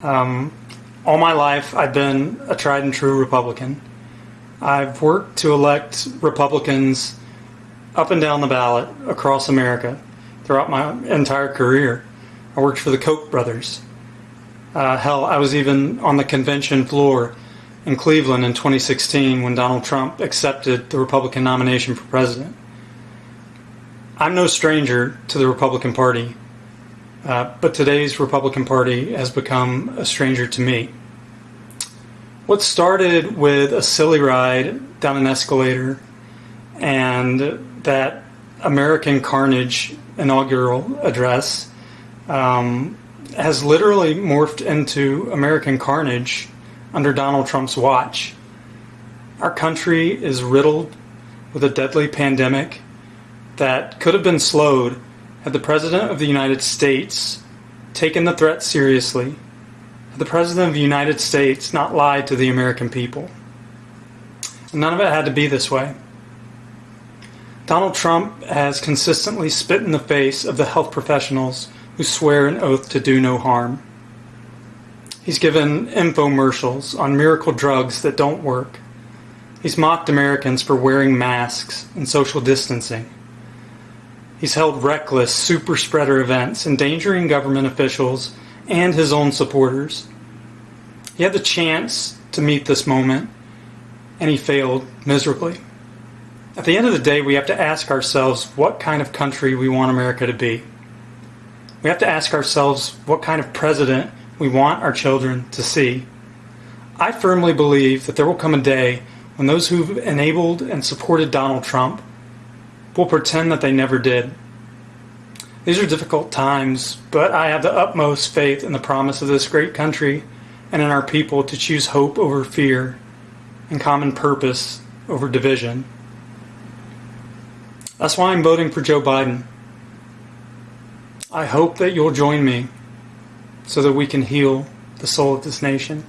Um, all my life, I've been a tried and true Republican. I've worked to elect Republicans up and down the ballot across America throughout my entire career. I worked for the Koch brothers. Uh, hell, I was even on the convention floor in Cleveland in 2016 when Donald Trump accepted the Republican nomination for president. I'm no stranger to the Republican Party. Uh, but today's Republican Party has become a stranger to me. What started with a silly ride down an escalator and that American Carnage inaugural address um, has literally morphed into American Carnage under Donald Trump's watch. Our country is riddled with a deadly pandemic that could have been slowed had the President of the United States taken the threat seriously, had the President of the United States not lied to the American people. none of it had to be this way. Donald Trump has consistently spit in the face of the health professionals who swear an oath to do no harm. He's given infomercials on miracle drugs that don't work. He's mocked Americans for wearing masks and social distancing. He's held reckless super spreader events, endangering government officials and his own supporters. He had the chance to meet this moment, and he failed miserably. At the end of the day, we have to ask ourselves what kind of country we want America to be. We have to ask ourselves what kind of president we want our children to see. I firmly believe that there will come a day when those who've enabled and supported Donald Trump will pretend that they never did. These are difficult times, but I have the utmost faith in the promise of this great country and in our people to choose hope over fear and common purpose over division. That's why I'm voting for Joe Biden. I hope that you'll join me so that we can heal the soul of this nation.